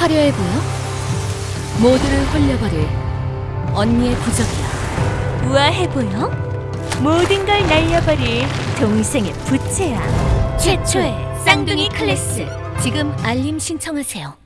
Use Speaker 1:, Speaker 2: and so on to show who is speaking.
Speaker 1: 화려해 보여? 모두를 홀려버릴 언니의 부적이야.
Speaker 2: 우아해 보여? 모든 걸 날려버릴 동생의 부채야. 최초의 쌍둥이 클래스.
Speaker 1: 지금 알림 신청하세요.